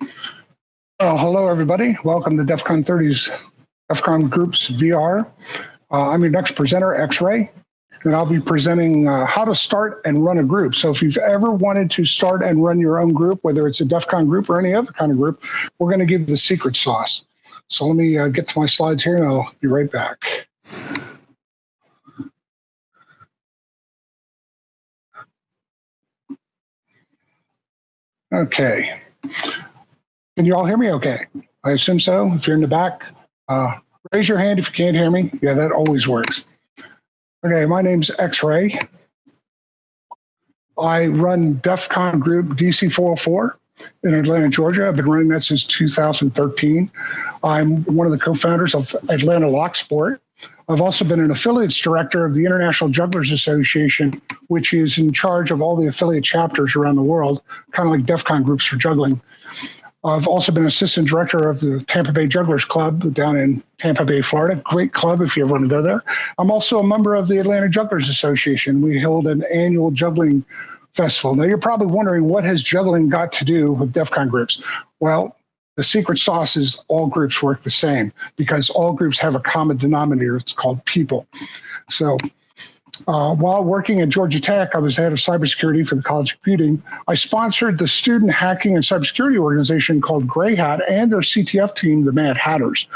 Well, hello, everybody. Welcome to DEF CON 30's DEF CON Groups VR. Uh, I'm your next presenter, X-Ray, and I'll be presenting uh, how to start and run a group. So if you've ever wanted to start and run your own group, whether it's a DEF CON group or any other kind of group, we're going to give you the secret sauce. So let me uh, get to my slides here and I'll be right back. Okay. Can you all hear me okay? I assume so. If you're in the back, uh, raise your hand if you can't hear me. Yeah, that always works. Okay, my name's X-Ray. I run DEF CON Group DC 404 in Atlanta, Georgia. I've been running that since 2013. I'm one of the co-founders of Atlanta Lock Sport. I've also been an affiliates director of the International Jugglers Association, which is in charge of all the affiliate chapters around the world, kind of like DEF CON groups for juggling. I've also been assistant director of the Tampa Bay Jugglers Club down in Tampa Bay, Florida. Great club if you ever want to go there. I'm also a member of the Atlanta Jugglers Association. We hold an annual juggling festival. Now you're probably wondering what has juggling got to do with DEF CON groups? Well, the secret sauce is all groups work the same because all groups have a common denominator. It's called people. So uh, while working at Georgia Tech, I was head of cybersecurity for the College of Computing. I sponsored the student hacking and cybersecurity organization called Grey Hat and their CTF team, the Mad Hatters.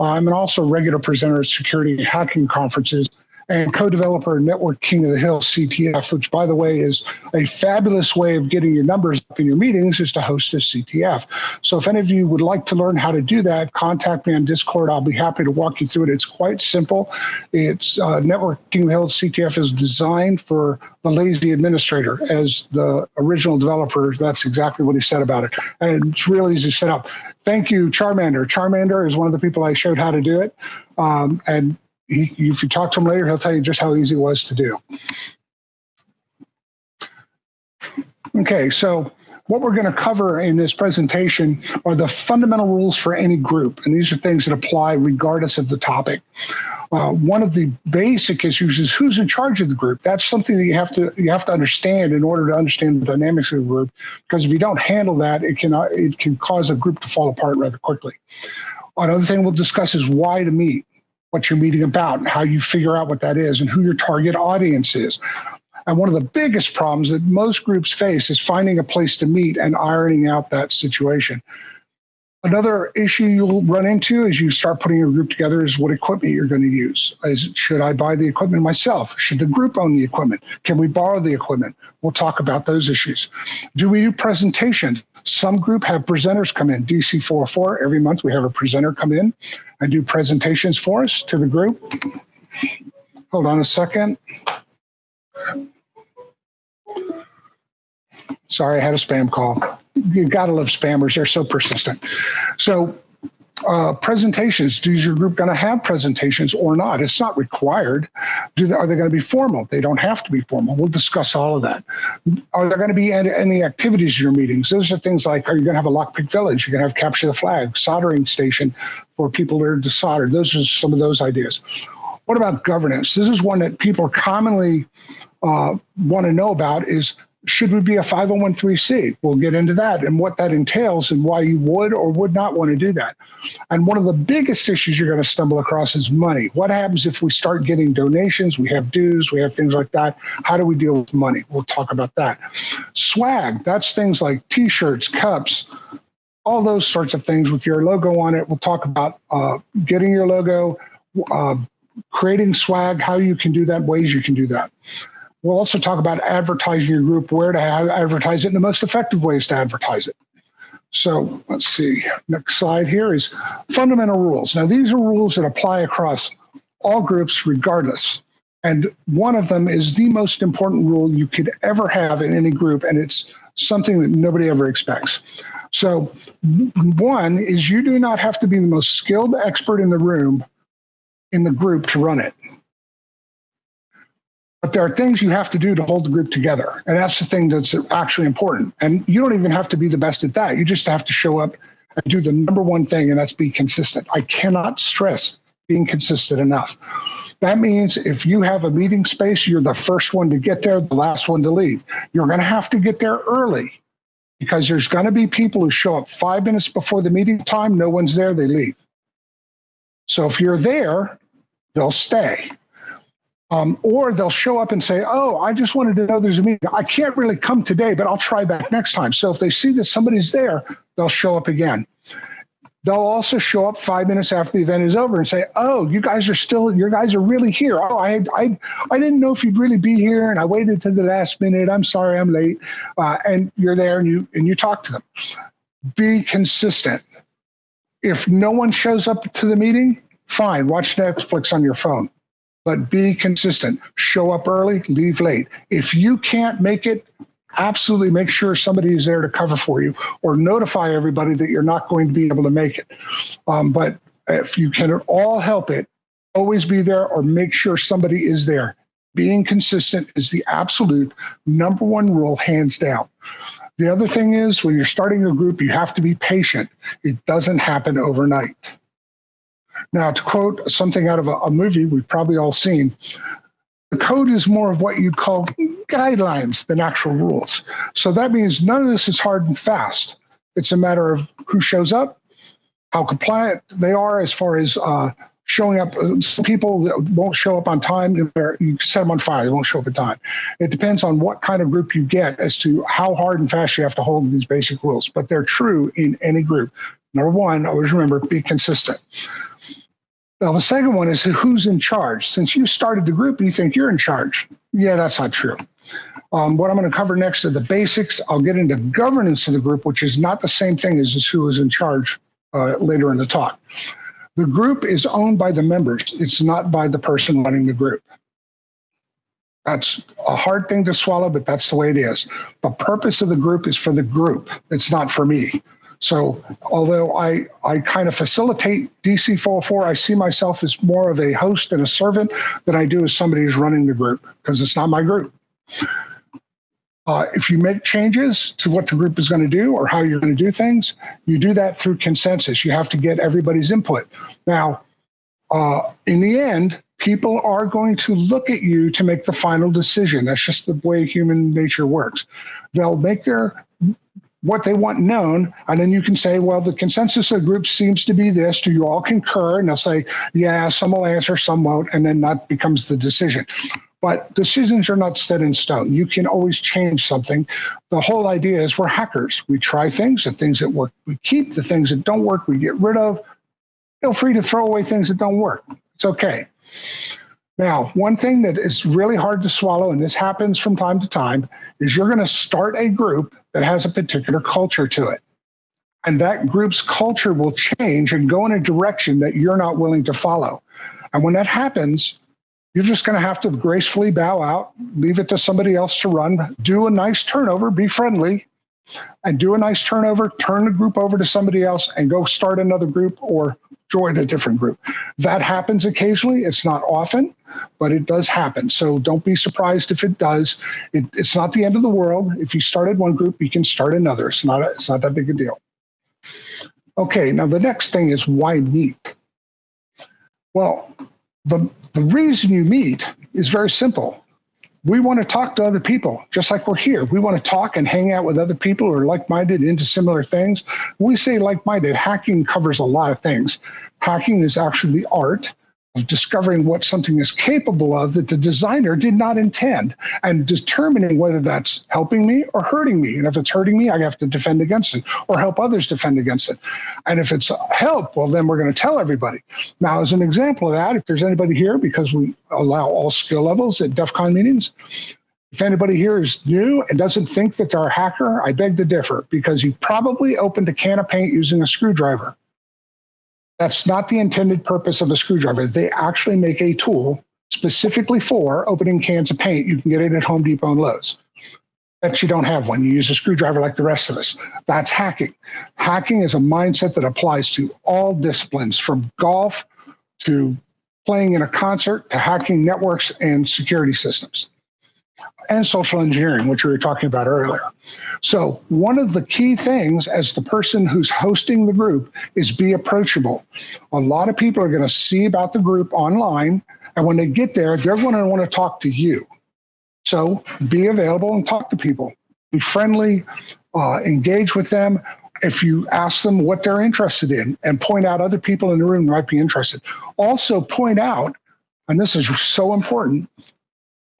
Uh, I'm also regular presenter at security and hacking conferences and co-developer Network King of the Hill CTF, which by the way is a fabulous way of getting your numbers up in your meetings is to host a CTF. So if any of you would like to learn how to do that, contact me on Discord. I'll be happy to walk you through it. It's quite simple. It's uh, Network King of the Hill CTF is designed for the lazy administrator as the original developer. That's exactly what he said about it. And it's really easy to set up. Thank you, Charmander. Charmander is one of the people I showed how to do it. Um, and he, if you talk to him later, he'll tell you just how easy it was to do. Okay, so what we're going to cover in this presentation are the fundamental rules for any group, and these are things that apply regardless of the topic. Uh, one of the basic issues is who's in charge of the group. That's something that you have to you have to understand in order to understand the dynamics of the group. Because if you don't handle that, it can it can cause a group to fall apart rather quickly. Another thing we'll discuss is why to meet what you're meeting about and how you figure out what that is and who your target audience is. And one of the biggest problems that most groups face is finding a place to meet and ironing out that situation. Another issue you'll run into as you start putting your group together is what equipment you're going to use. Is, should I buy the equipment myself? Should the group own the equipment? Can we borrow the equipment? We'll talk about those issues. Do we do presentations? Some group have presenters come in. DC 404, every month we have a presenter come in and do presentations for us to the group. Hold on a second. Sorry, I had a spam call. You gotta love spammers, they're so persistent. So uh, presentations. Is your group going to have presentations or not? It's not required. Do they, are they going to be formal? They don't have to be formal. We'll discuss all of that. Are there going to be any, activities in your meetings? Those are things like, are you going to have a lockpick village? You're going to have capture the flag, soldering station for people are to solder. Those are some of those ideas. What about governance? This is one that people commonly uh, want to know about is should we be a 501c? We'll get into that and what that entails and why you would or would not want to do that. And one of the biggest issues you're going to stumble across is money. What happens if we start getting donations? We have dues, we have things like that. How do we deal with money? We'll talk about that. Swag, that's things like t shirts, cups, all those sorts of things with your logo on it. We'll talk about uh, getting your logo, uh, creating swag, how you can do that, ways you can do that. We'll also talk about advertising your group, where to advertise it, and the most effective ways to advertise it. So let's see. Next slide here is fundamental rules. Now, these are rules that apply across all groups regardless. And one of them is the most important rule you could ever have in any group, and it's something that nobody ever expects. So, one is you do not have to be the most skilled expert in the room in the group to run it. But there are things you have to do to hold the group together. And that's the thing that's actually important. And you don't even have to be the best at that. You just have to show up and do the number one thing, and that's be consistent. I cannot stress being consistent enough. That means if you have a meeting space, you're the first one to get there, the last one to leave. You're going to have to get there early because there's going to be people who show up five minutes before the meeting time, no one's there, they leave. So if you're there, they'll stay. Um, or they'll show up and say, Oh, I just wanted to know there's a meeting. I can't really come today, but I'll try back next time. So if they see that somebody's there, they'll show up again. They'll also show up five minutes after the event is over and say, "Oh, you guys are still, you guys are really here. Oh, I, I, I didn't know if you'd really be here, and I waited to the last minute. I'm sorry, I'm late." Uh, and you're there, and you and you talk to them. Be consistent. If no one shows up to the meeting, fine, watch Netflix on your phone. But be consistent. Show up early, leave late. If you can't make it, absolutely make sure somebody is there to cover for you or notify everybody that you're not going to be able to make it. Um, but if you can all help it, always be there or make sure somebody is there. Being consistent is the absolute number one rule, hands down. The other thing is when you're starting a group, you have to be patient. It doesn't happen overnight. Now, to quote something out of a, a movie we've probably all seen, the code is more of what you'd call guidelines than actual rules. So that means none of this is hard and fast. It's a matter of who shows up, how compliant they are as far as uh, showing up. Some people that won't show up on time, you set them on fire, they won't show up on time. It depends on what kind of group you get as to how hard and fast you have to hold these basic rules, but they're true in any group. Number one, always remember be consistent. Now, the second one is who's in charge. Since you started the group, you think you're in charge. Yeah, that's not true. Um, what I'm going to cover next are the basics. I'll get into governance of the group, which is not the same thing as, as who is in charge uh, later in the talk. The group is owned by the members. It's not by the person running the group. That's a hard thing to swallow, but that's the way it is. The purpose of the group is for the group. It's not for me. So although I, I kind of facilitate DC 404, I see myself as more of a host and a servant than I do as somebody who's running the group because it's not my group. Uh, if you make changes to what the group is going to do or how you're going to do things, you do that through consensus. You have to get everybody's input. Now, uh, in the end, people are going to look at you to make the final decision. That's just the way human nature works. They'll make their what they want known. And then you can say, well, the consensus of the group seems to be this. Do you all concur? And they'll say, yeah, some will answer, some won't. And then that becomes the decision. But decisions are not set in stone. You can always change something. The whole idea is we're hackers. We try things. The things that work, we keep. The things that don't work, we get rid of. Feel free to throw away things that don't work. It's okay. Now, one thing that is really hard to swallow, and this happens from time to time, is you're going to start a group that has a particular culture to it. And that group's culture will change and go in a direction that you're not willing to follow. And when that happens, you're just going to have to gracefully bow out, leave it to somebody else to run, do a nice turnover, be friendly, and do a nice turnover, turn the group over to somebody else, and go start another group or join a different group. That happens occasionally. It's not often, but it does happen. So don't be surprised if it does. It, it's not the end of the world. If you started one group, you can start another. It's not, a, it's not that big a deal. Okay, now the next thing is why meet? Well, the, the reason you meet is very simple we want to talk to other people, just like we're here. We want to talk and hang out with other people who are like minded into similar things. When we say like minded, hacking covers a lot of things. Hacking is actually the art of discovering what something is capable of that the designer did not intend and determining whether that's helping me or hurting me. And if it's hurting me, I have to defend against it or help others defend against it. And if it's help, well, then we're going to tell everybody. Now, as an example of that, if there's anybody here, because we allow all skill levels at DEF CON meetings, if anybody here is new and doesn't think that they're a hacker, I beg to differ because you've probably opened a can of paint using a screwdriver. That's not the intended purpose of a screwdriver. They actually make a tool specifically for opening cans of paint. You can get it at Home Depot and Lowe's. But you don't have one. You use a screwdriver like the rest of us. That's hacking. Hacking is a mindset that applies to all disciplines from golf to playing in a concert to hacking networks and security systems and social engineering, which we were talking about earlier. So, one of the key things as the person who's hosting the group is be approachable. A lot of people are going to see about the group online, and when they get there, they're going to want to talk to you. So, be available and talk to people. Be friendly. uh, engage with them. If you ask them what they're interested in and point out other people in the room might be interested. Also, point out, and this is so important,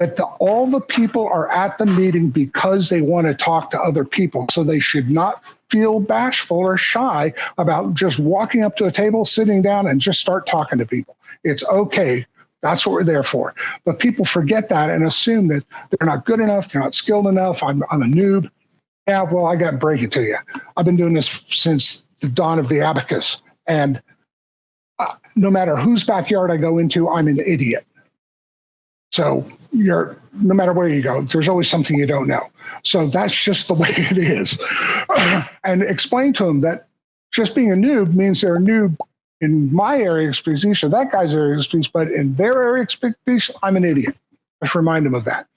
that the, all the people are at the meeting because they want to talk to other people. So they should not feel bashful or shy about just walking up to a table, sitting down, and just start talking to people. It's okay. That's what we're there for. But people forget that and assume that they're not good enough, they're not skilled enough, I'm, I'm a noob. Yeah, well, I got to break it to you. I've been doing this since the dawn of the abacus. And uh, no matter whose backyard I go into, I'm an idiot. So you're no matter where you go, there's always something you don't know. So that's just the way it is. and explain to them that just being a noob means they're a noob in my area of expertise or that guy's area of expertise, but in their area of expertise, I'm an idiot. Just remind them of that.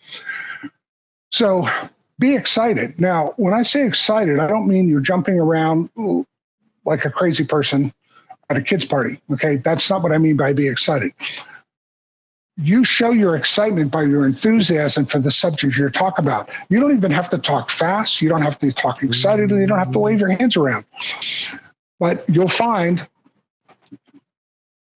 So be excited. Now, when I say excited, I don't mean you're jumping around like a crazy person at a kid's party. Okay, that's not what I mean by be excited you show your excitement by your enthusiasm for the subject you're talking about. You don't even have to talk fast. You don't have to talk excitedly. You don't have to wave your hands around. But you'll find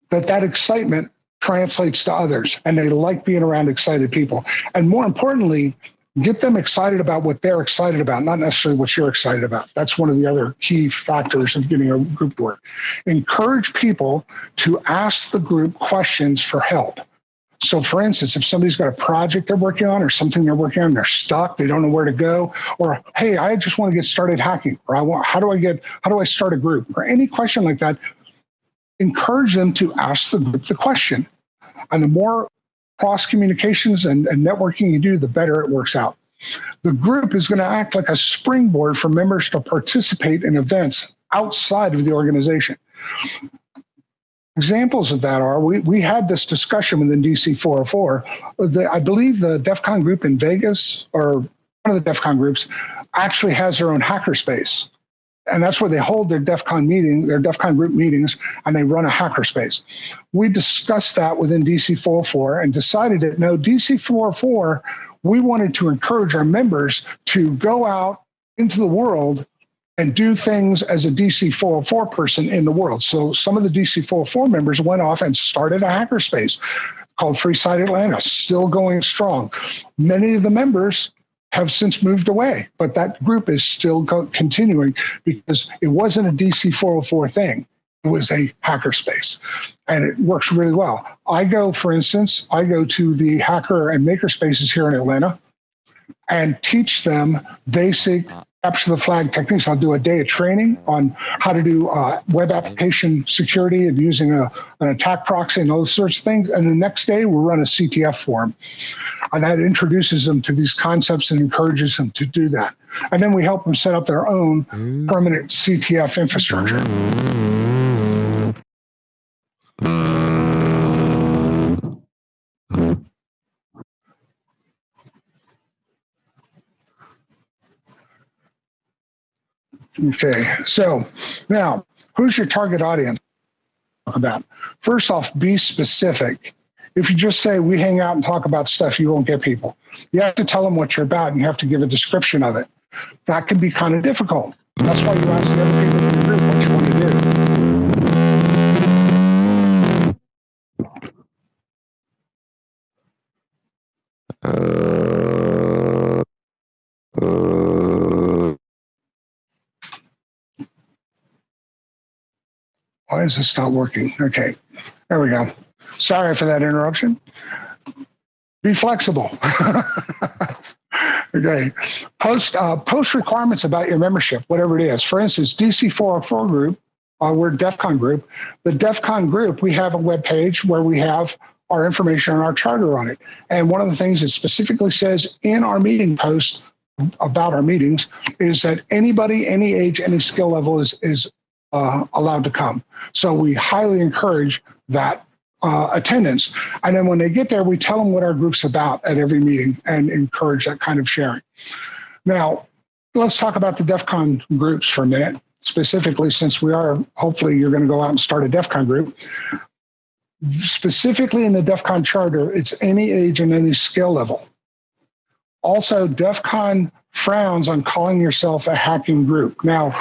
that that excitement translates to others and they like being around excited people. And more importantly, get them excited about what they're excited about, not necessarily what you're excited about. That's one of the other key factors of getting a group to work. Encourage people to ask the group questions for help. So, for instance, if somebody's got a project they're working on or something they're working on, they're stuck, they don't know where to go, or hey, I just want to get started hacking, or I want, how do I get, how do I start a group, or any question like that, encourage them to ask the group the question. And the more cross communications and, and networking you do, the better it works out. The group is going to act like a springboard for members to participate in events outside of the organization. Examples of that are we, we had this discussion within DC 404. The, I believe the DEF CON group in Vegas, or one of the DEF CON groups, actually has their own hackerspace. And that's where they hold their DEF CON meeting, their DEF CON group meetings, and they run a hackerspace. We discussed that within DC 404 and decided that no, DC 404, we wanted to encourage our members to go out into the world and do things as a DC 404 person in the world. So some of the DC 404 members went off and started a hackerspace called Freeside Atlanta, still going strong. Many of the members have since moved away, but that group is still continuing because it wasn't a DC 404 thing. It was a hackerspace and it works really well. I go, for instance, I go to the hacker and maker spaces here in Atlanta and teach them basic uh, capture the flag techniques. I'll do a day of training on how to do uh, web application security and using a, an attack proxy and all those sorts of things. And the next day we'll run a CTF form. And that introduces them to these concepts and encourages them to do that. And then we help them set up their own permanent CTF infrastructure. Okay, so now who's your target audience? About first off, be specific. If you just say we hang out and talk about stuff, you won't get people. You have to tell them what you're about, and you have to give a description of it. That can be kind of difficult. That's why you ask the other people in the group what you want to do. Uh, Why is this not working? Okay, there we go. Sorry for that interruption. Be flexible. okay, post uh, post requirements about your membership, whatever it is. For instance, DC 404 group, uh, we're DEF CON group. The DEF CON group, we have a web page where we have our information and our charter on it. And one of the things it specifically says in our meeting post about our meetings is that anybody, any age, any skill level is is uh, allowed to come. So we highly encourage that uh, attendance. And then when they get there, we tell them what our group's about at every meeting and encourage that kind of sharing. Now, let's talk about the DEF CON groups for a minute, specifically since we are, hopefully you're going to go out and start a DEF CON group. Specifically in the DEF CON charter, it's any age and any skill level. Also, DEF CON frowns on calling yourself a hacking group. Now,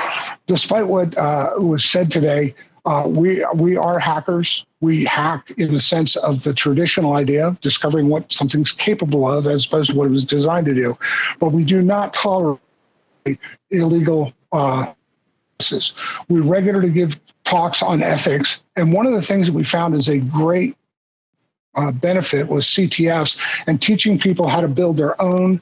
despite what uh, was said today, uh, we we are hackers. We hack in the sense of the traditional idea of discovering what something's capable of, as opposed to what it was designed to do. But we do not tolerate illegal uh, we regularly give talks on ethics, and one of the things that we found is a great uh, benefit was CTFs and teaching people how to build their own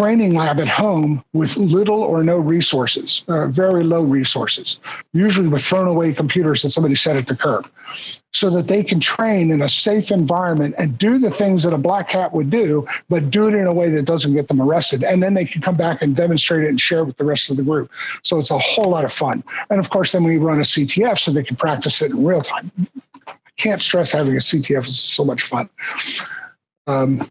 training lab at home with little or no resources, uh, very low resources, usually with thrown away computers that somebody set at the curb, so that they can train in a safe environment and do the things that a black hat would do, but do it in a way that doesn't get them arrested. And then they can come back and demonstrate it and share it with the rest of the group. So it's a whole lot of fun. And of course, then we run a CTF so they can practice it in real time. I can't stress having a CTF is so much fun. Um,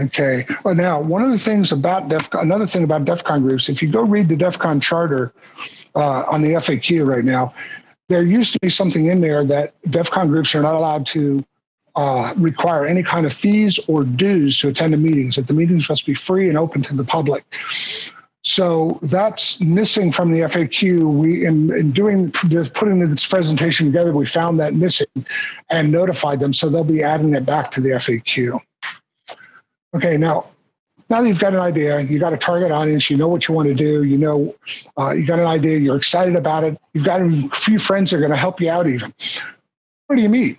Okay. Well, now one of the things about DEF, another thing about DEF CON groups, if you go read the DEF CON charter uh, on the FAQ right now, there used to be something in there that DEF CON groups are not allowed to uh, require any kind of fees or dues to attend the meetings. That the meetings must be free and open to the public. So that's missing from the FAQ. We, in, in doing putting this presentation together, we found that missing and notified them. So they'll be adding it back to the FAQ. Okay, now now that you've got an idea, you got a target audience, you know what you want to do, you know, uh, you got an idea, you're excited about it, you've got a few friends that are going to help you out even. Where do you meet?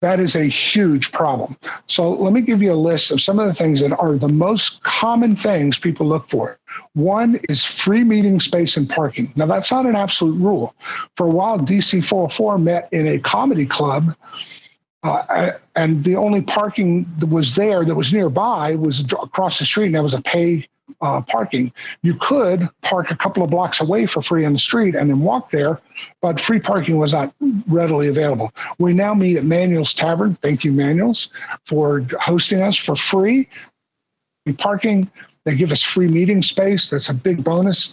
That is a huge problem. So let me give you a list of some of the things that are the most common things people look for. One is free meeting space and parking. Now that's not an absolute rule. For a while, DC 404 met in a comedy club uh, and the only parking that was there that was nearby was across the street, and that was a pay uh, parking. You could park a couple of blocks away for free on the street and then walk there, but free parking was not readily available. We now meet at Manuel's Tavern. Thank you, Manuel's, for hosting us for free. And Parking, they give us free meeting space. That's a big bonus.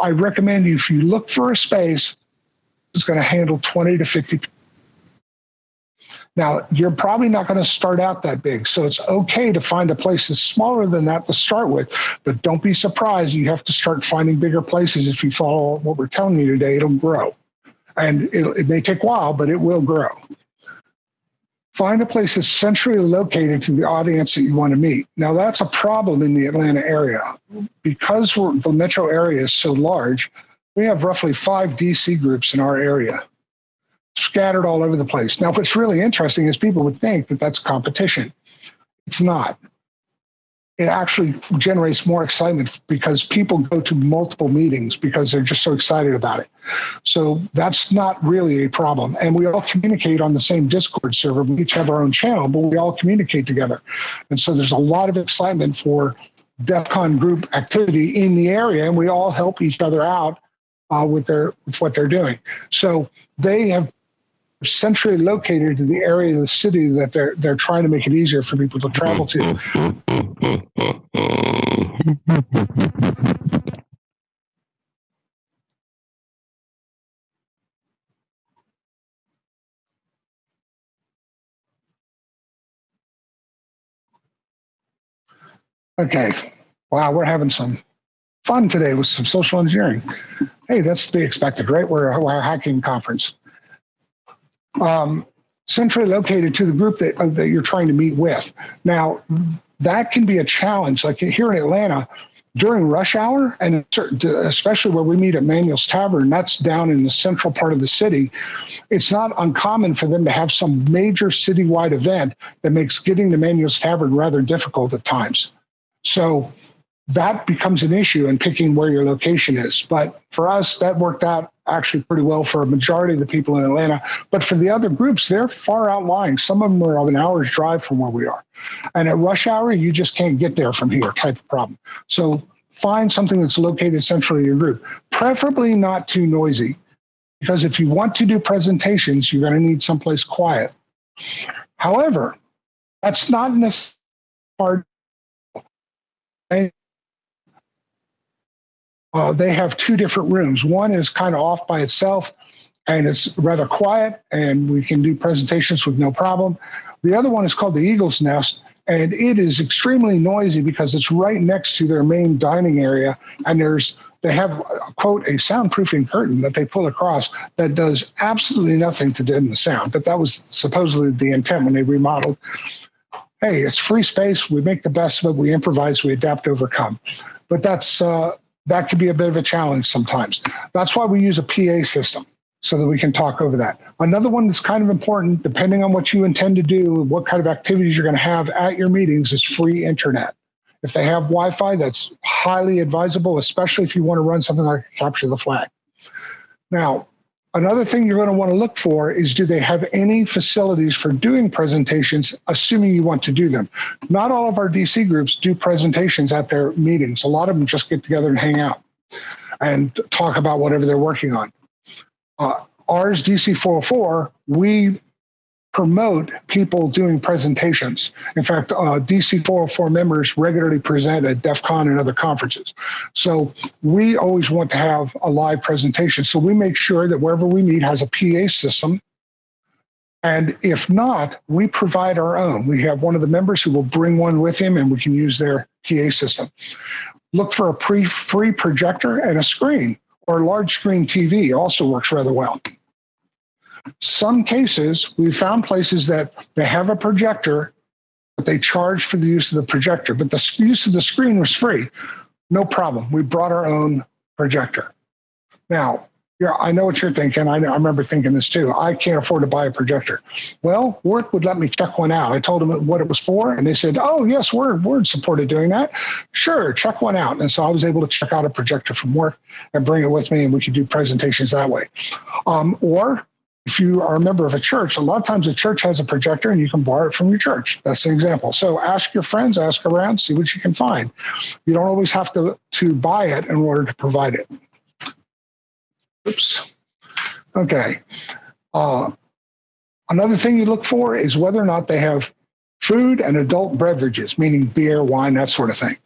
I recommend you, if you look for a space, it's going to handle 20 to 50 people now, you're probably not going to start out that big. So it's okay to find a place that's smaller than that to start with. But don't be surprised. You have to start finding bigger places. If you follow what we're telling you today, it'll grow. And it, it may take a while, but it will grow. Find a place that's centrally located to the audience that you want to meet. Now, that's a problem in the Atlanta area. Because the metro area is so large, we have roughly five DC groups in our area scattered all over the place. Now, what's really interesting is people would think that that's competition. It's not. It actually generates more excitement because people go to multiple meetings because they're just so excited about it. So that's not really a problem. And we all communicate on the same Discord server. We each have our own channel, but we all communicate together. And so there's a lot of excitement for DEF CON group activity in the area, and we all help each other out uh, with their with what they're doing. So they have centrally located to the area of the city that they're they're trying to make it easier for people to travel to. Okay. Wow, we're having some fun today with some social engineering. Hey, that's to be expected, right? We're, we're a hacking conference um, centrally located to the group that, uh, that you're trying to meet with. Now, that can be a challenge. Like here in Atlanta, during rush hour, and especially where we meet at Manuel's Tavern, that's down in the central part of the city, it's not uncommon for them to have some major citywide event that makes getting to Manuel's Tavern rather difficult at times. So that becomes an issue in picking where your location is. But for us, that worked out actually pretty well for a majority of the people in Atlanta. But for the other groups, they're far outlying. Some of them are an hour's drive from where we are. And at rush hour, you just can't get there from here type of problem. So find something that's located centrally in your group, preferably not too noisy. Because if you want to do presentations, you're going to need someplace quiet. However, that's not necessarily hard uh, they have two different rooms. One is kind of off by itself and it's rather quiet and we can do presentations with no problem. The other one is called the Eagle's Nest and it is extremely noisy because it's right next to their main dining area, and there's they have quote a soundproofing curtain that they pull across that does absolutely nothing to deaden the sound. But that was supposedly the intent when they remodeled. Hey, it's free space. We make the best of it. We improvise. We adapt, overcome. But that's uh, that could be a bit of a challenge sometimes. That's why we use a PA system so that we can talk over that. Another one that's kind of important, depending on what you intend to do, what kind of activities you're going to have at your meetings, is free internet. If they have Wi Fi, that's highly advisable, especially if you want to run something like Capture the Flag. Now, another thing you're going to want to look for is do they have any facilities for doing presentations, assuming you want to do them? Not all of our DC groups do presentations at their meetings. A lot of them just get together and hang out and talk about whatever they're working on. Uh, ours, DC 404, we promote people doing presentations. In fact, uh, DC 404 members regularly present at DEF CON and other conferences. So we always want to have a live presentation. So we make sure that wherever we meet has a PA system. And if not, we provide our own. We have one of the members who will bring one with him and we can use their PA system. Look for a pre free projector and a screen or a large screen TV also works rather well. Some cases, we found places that they have a projector, but they charge for the use of the projector, but the use of the screen was free. No problem. We brought our own projector. Now, yeah, I know what you're thinking. I, know, I remember thinking this too. I can't afford to buy a projector. Well, Worth would let me check one out. I told them what it was for, and they said, "Oh, yes, Word Word supported doing that. Sure, check one out." And so I was able to check out a projector from work and bring it with me, and we could do presentations that way. Um, or if you are a member of a church, a lot of times a church has a projector and you can borrow it from your church. That's an example. So ask your friends, ask around, see what you can find. You don't always have to, to buy it in order to provide it. Oops. Okay. Uh, another thing you look for is whether or not they have food and adult beverages, meaning beer, wine, that sort of thing.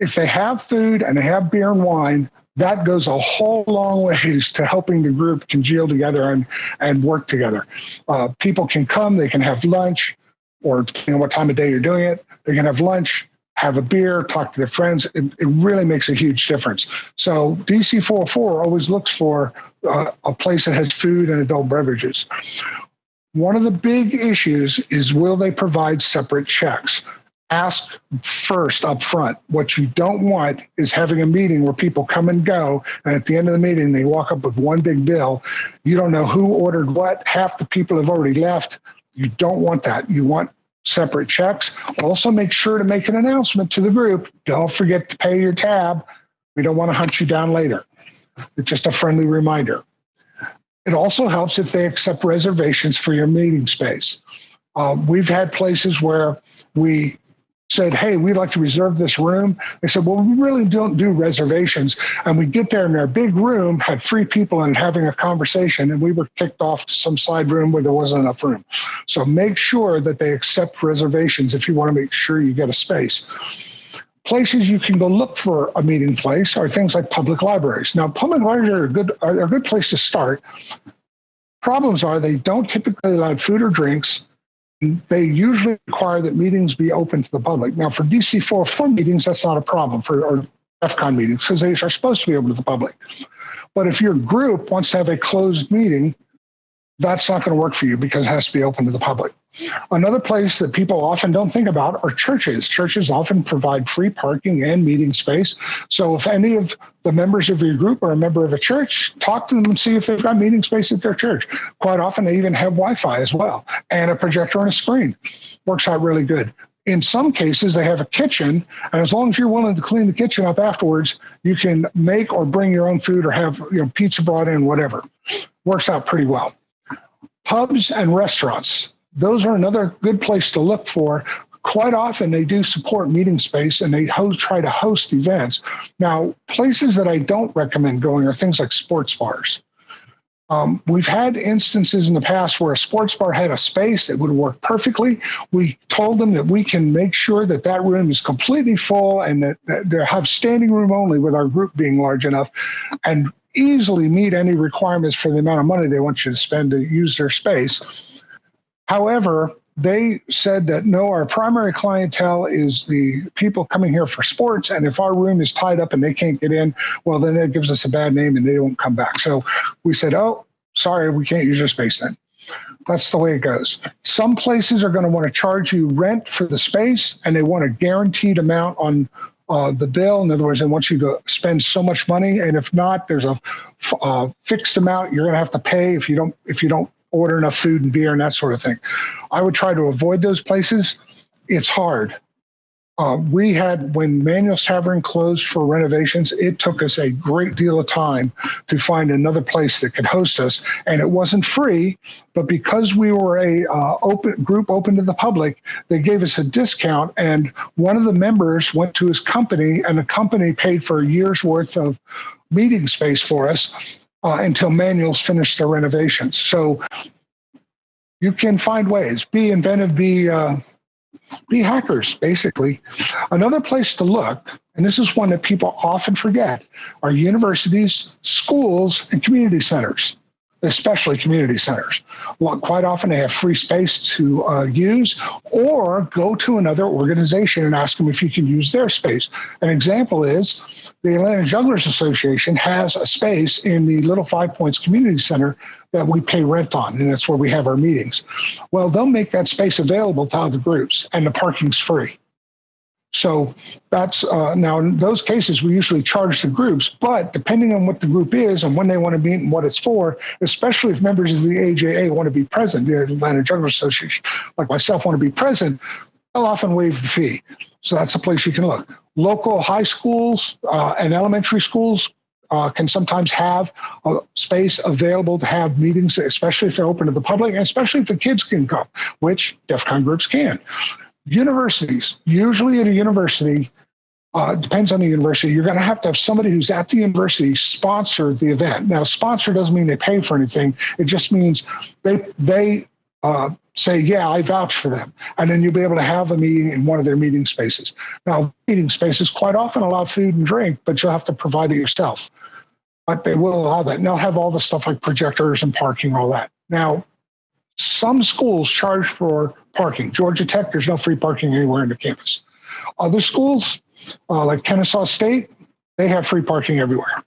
If they have food and they have beer and wine, that goes a whole long ways to helping the group congeal together and, and work together. Uh, people can come, they can have lunch, or depending on what time of day you're doing it, they can have lunch, have a beer, talk to their friends. It, it really makes a huge difference. So DC 404 always looks for uh, a place that has food and adult beverages. One of the big issues is will they provide separate checks? Ask first up front. What you don't want is having a meeting where people come and go, and at the end of the meeting, they walk up with one big bill. You don't know who ordered what. Half the people have already left. You don't want that. You want separate checks. Also, make sure to make an announcement to the group. Don't forget to pay your tab. We don't want to hunt you down later. It's just a friendly reminder. It also helps if they accept reservations for your meeting space. Uh, we've had places where we said, Hey, we'd like to reserve this room. They said, Well, we really don't do reservations. And we get there in our big room, had three people and having a conversation, and we were kicked off to some side room where there wasn't enough room. So make sure that they accept reservations if you want to make sure you get a space. Places you can go look for a meeting place are things like public libraries. Now, public libraries are a good, are a good place to start. Problems are they don't typically allow food or drinks they usually require that meetings be open to the public. Now, for DC 404 meetings, that's not a problem for or DEF CON meetings because they are supposed to be open to the public. But if your group wants to have a closed meeting, that's not going to work for you because it has to be open to the public. Another place that people often don't think about are churches. Churches often provide free parking and meeting space. So if any of the members of your group are a member of a church, talk to them and see if they've got meeting space at their church. Quite often they even have Wi-Fi as well and a projector and a screen. Works out really good. In some cases, they have a kitchen, and as long as you're willing to clean the kitchen up afterwards, you can make or bring your own food or have you know, pizza brought in, whatever. Works out pretty well. Pubs and restaurants those are another good place to look for. Quite often, they do support meeting space and they host, try to host events. Now, places that I don't recommend going are things like sports bars. Um, we've had instances in the past where a sports bar had a space that would work perfectly. We told them that we can make sure that that room is completely full and that, that they have standing room only with our group being large enough and easily meet any requirements for the amount of money they want you to spend to use their space. However, they said that no, our primary clientele is the people coming here for sports. And if our room is tied up and they can't get in, well, then that gives us a bad name and they won't come back. So we said, oh, sorry, we can't use your space then. That's the way it goes. Some places are going to want to charge you rent for the space and they want a guaranteed amount on uh, the bill. In other words, they want you to spend so much money, and if not, there's a uh, fixed amount you're going to have to pay if you don't if you don't order enough food and beer and that sort of thing. I would try to avoid those places. It's hard. Uh, we had, when Manuel's Tavern closed for renovations, it took us a great deal of time to find another place that could host us. And it wasn't free, but because we were a uh, open group open to the public, they gave us a discount. And one of the members went to his company, and the company paid for a year's worth of meeting space for us uh, until Manuel's finished their renovations. So you can find ways. Be inventive. Be uh, be hackers, basically. Another place to look, and this is one that people often forget, are universities, schools, and community centers, especially community centers. Well, quite often they have free space to uh, use, or go to another organization and ask them if you can use their space. An example is the Atlanta Jugglers Association has a space in the Little Five Points Community Center that we pay rent on, and that's where we have our meetings. Well, they'll make that space available to other groups, and the parking's free. So that's uh, now in those cases we usually charge the groups, but depending on what the group is and when they want to meet and what it's for, especially if members of the AJA want to be present, the Atlanta Jugglers Association, like myself, want to be present, they'll often waive the fee. So that's a place you can look. Local high schools uh, and elementary schools uh, can sometimes have a space available to have meetings, especially if they're open to the public, and especially if the kids can come, which DEF CON groups can. Universities, usually at a university, uh, depends on the university. You're going to have to have somebody who's at the university sponsor the event. Now, sponsor doesn't mean they pay for anything. It just means they they uh, say, yeah, I vouch for them. And then you'll be able to have a meeting in one of their meeting spaces. Now, meeting spaces quite often allow food and drink, but you'll have to provide it yourself but they will allow that. And they'll have all the stuff like projectors and parking, all that. Now, some schools charge for parking. Georgia Tech, there's no free parking anywhere in the campus. Other schools, uh, like Kennesaw State, they have free parking everywhere.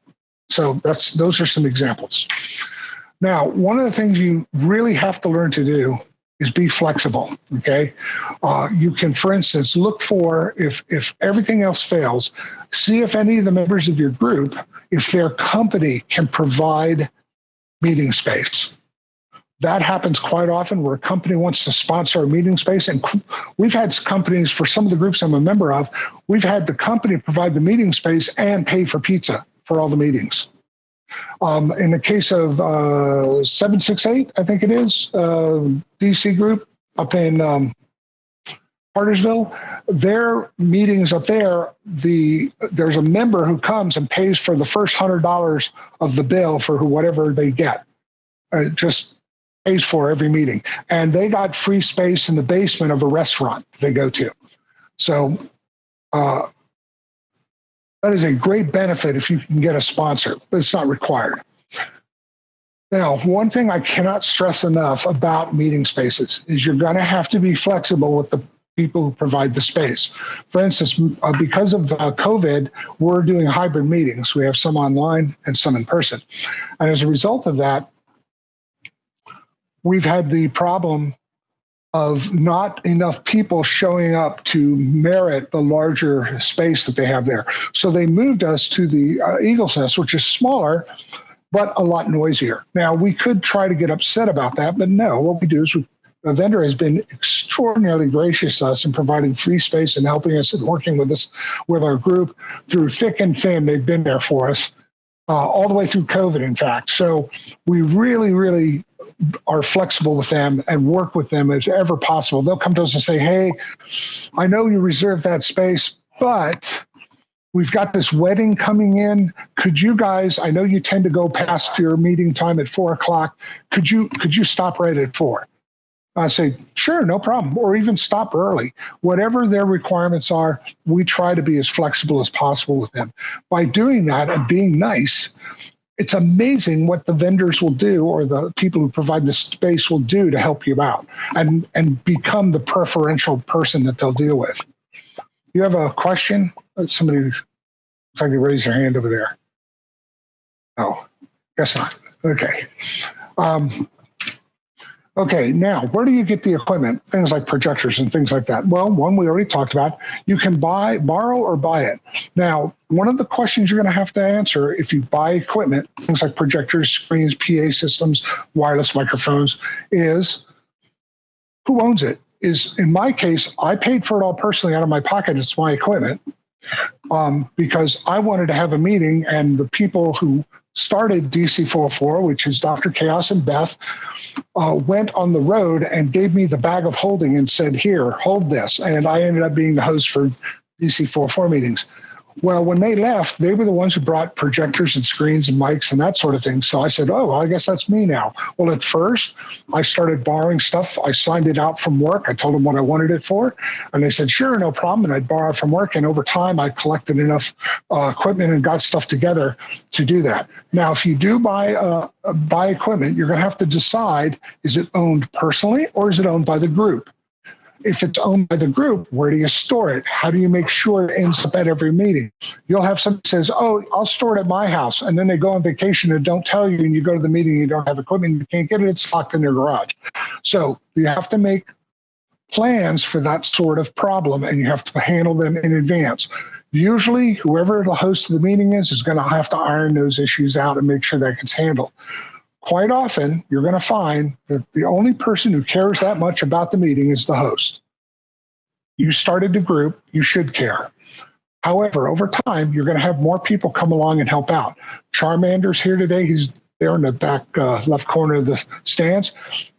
So that's those are some examples. Now, one of the things you really have to learn to do is be flexible. Okay, uh, you can, for instance, look for if if everything else fails, see if any of the members of your group, if their company can provide meeting space. That happens quite often where a company wants to sponsor a meeting space. And we've had companies for some of the groups I'm a member of, we've had the company provide the meeting space and pay for pizza for all the meetings. Um, in the case of uh, 768, I think it is, uh, DC Group up in um, Cartersville, their meetings up there, the there's a member who comes and pays for the first hundred dollars of the bill for whatever they get. Uh, just pays for every meeting, and they got free space in the basement of a restaurant they go to. So uh, that is a great benefit if you can get a sponsor, but it's not required. Now, one thing I cannot stress enough about meeting spaces is you're going to have to be flexible with the people who provide the space. For instance, uh, because of uh, COVID, we're doing hybrid meetings. We have some online and some in person. And as a result of that, we've had the problem of not enough people showing up to merit the larger space that they have there. So they moved us to the uh, Eagle's Nest, which is smaller, but a lot noisier. Now, we could try to get upset about that, but no, what we do is we, the vendor has been extraordinarily gracious to us in providing free space and helping us and working with us with our group through thick and thin. They've been there for us uh, all the way through COVID, in fact. So we really, really are flexible with them and work with them as ever possible. They'll come to us and say, Hey, I know you reserved that space, but we've got this wedding coming in. Could you guys, I know you tend to go past your meeting time at four o'clock. Could you could you stop right at four? I say, sure, no problem, or even stop early. Whatever their requirements are, we try to be as flexible as possible with them. By doing that and being nice, it's amazing what the vendors will do or the people who provide the space will do to help you out and and become the preferential person that they'll deal with. You have a question? Somebody if I they raise your hand over there. Oh, guess not. Okay. Um, Okay, now where do you get the equipment? Things like projectors and things like that. Well, one we already talked about. You can buy, borrow, or buy it. Now, one of the questions you're going to have to answer if you buy equipment, things like projectors, screens, PA systems, wireless microphones, is who owns it? Is in my case, I paid for it all personally out of my pocket. It's my equipment um, because I wanted to have a meeting, and the people who started DC404, which is Dr. Chaos and Beth, uh, went on the road and gave me the bag of holding and said, Here, hold this. And I ended up being the host for DC404 meetings. Well, when they left, they were the ones who brought projectors and screens and mics and that sort of thing. So I said, oh, well, I guess that's me now. Well, at first, I started borrowing stuff. I signed it out from work. I told them what I wanted it for. And they said, sure, no problem. And I'd borrow from work. And over time, I collected enough uh, equipment and got stuff together to do that. Now, if you do buy, uh, buy equipment, you're going to have to decide is it owned personally or is it owned by the group? If it's owned by the group, where do you store it? How do you make sure it ends up at every meeting? You'll have somebody says, "Oh, I'll store it at my house," and then they go on vacation and don't tell you, and you go to the meeting, you don't have equipment, you can't get it, it's locked in your garage. So you have to make plans for that sort of problem, and you have to handle them in advance. Usually, whoever the host of the meeting is is going to have to iron those issues out and make sure that gets handled quite often you're going to find that the only person who cares that much about the meeting is the host. You started the group, you should care. However, over time, you're going to have more people come along and help out. Charmander's here today. He's there in the back uh, left corner of the stands.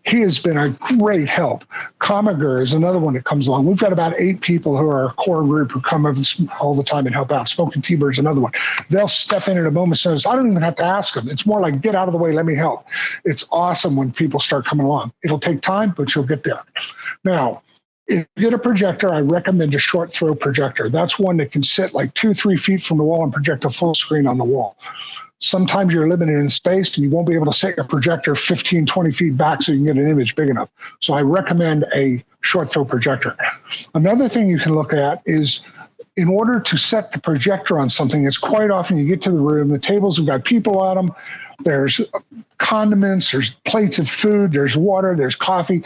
He has been a great help. Comiger is another one that comes along. We've got about eight people who are a core group who come over all the time and help out. Smoking T-Bird is another one. They'll step in at a moment's notice. I don't even have to ask them. It's more like, get out of the way, let me help. It's awesome when people start coming along. It'll take time, but you'll get there. Now, if you get a projector, I recommend a short throw projector. That's one that can sit like two, three feet from the wall and project a full screen on the wall sometimes you're limited in space and you won't be able to set your projector 15, 20 feet back so you can get an image big enough. So I recommend a short throw projector. Another thing you can look at is in order to set the projector on something, it's quite often you get to the room, the tables have got people on them, there's condiments, there's plates of food, there's water, there's coffee,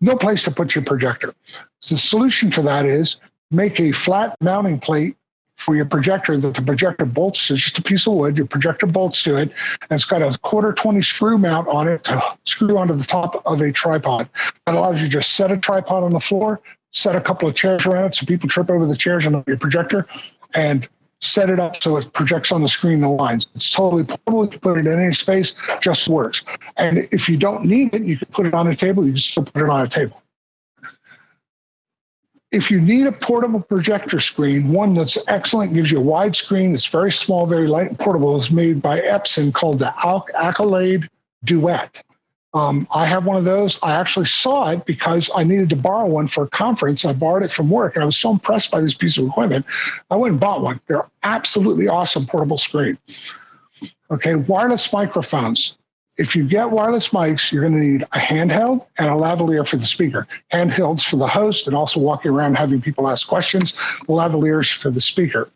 no place to put your projector. So the solution for that is make a flat mounting plate for your projector that the projector bolts to just a piece of wood. Your projector bolts to it, and it's got a quarter 20 screw mount on it to screw onto the top of a tripod. That allows you to just set a tripod on the floor, set a couple of chairs around it so people trip over the chairs and your projector, and set it up so it projects on the screen the lines. It's totally portable. You can put it in any space, just works. And if you don't need it, you can put it on a table. You can still put it on a table if you need a portable projector screen, one that's excellent, gives you a wide screen, it's very small, very light and portable, is made by Epson called the Accolade Duet. Um, I have one of those. I actually saw it because I needed to borrow one for a conference. I borrowed it from work and I was so impressed by this piece of equipment. I went and bought one. They're absolutely awesome portable screen. Okay, wireless microphones if you get wireless mics, you're going to need a handheld and a lavalier for the speaker. Handhelds for the host and also walking around having people ask questions. Lavaliers for the speaker.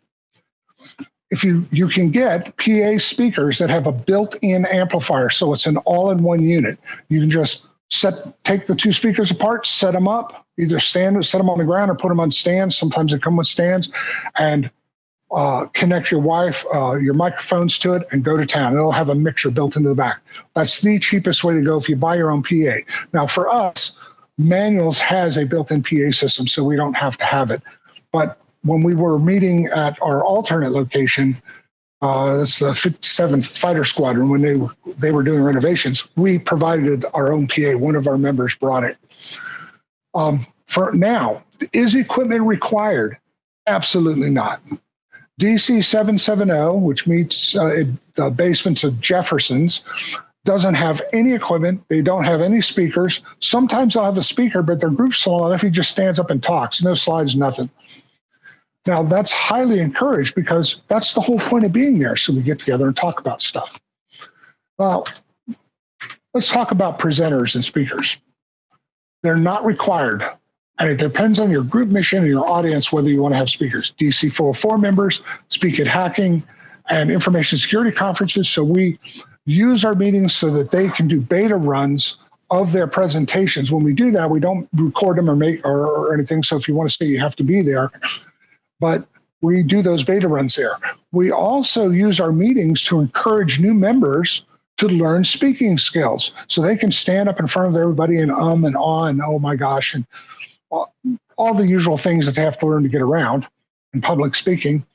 If you you can get PA speakers that have a built-in amplifier, so it's an all-in-one unit. You can just set take the two speakers apart, set them up, either stand or set them on the ground or put them on stands. Sometimes they come with stands, and uh, connect your wife, uh, your microphones to it, and go to town. It'll have a mixer built into the back. That's the cheapest way to go if you buy your own PA. Now, for us, Manuel's has a built-in PA system, so we don't have to have it. But when we were meeting at our alternate location, uh, it's the 57th Fighter Squadron, when they were, they were doing renovations, we provided our own PA. One of our members brought it. Um, for now, is equipment required? Absolutely not. DC 770, which meets uh, the basements of Jefferson's, doesn't have any equipment. They don't have any speakers. Sometimes they'll have a speaker, but their group's small enough he just stands up and talks. No slides, nothing. Now that's highly encouraged because that's the whole point of being there. So we get together and talk about stuff. Well, let's talk about presenters and speakers. They're not required. And it depends on your group mission and your audience whether you want to have speakers. DC 404 members speak at hacking and information security conferences. So we use our meetings so that they can do beta runs of their presentations. When we do that, we don't record them or make or, or anything. So if you want to say you have to be there, but we do those beta runs there. We also use our meetings to encourage new members to learn speaking skills so they can stand up in front of everybody and um and ah and oh my gosh and all, the usual things that they have to learn to get around in public speaking.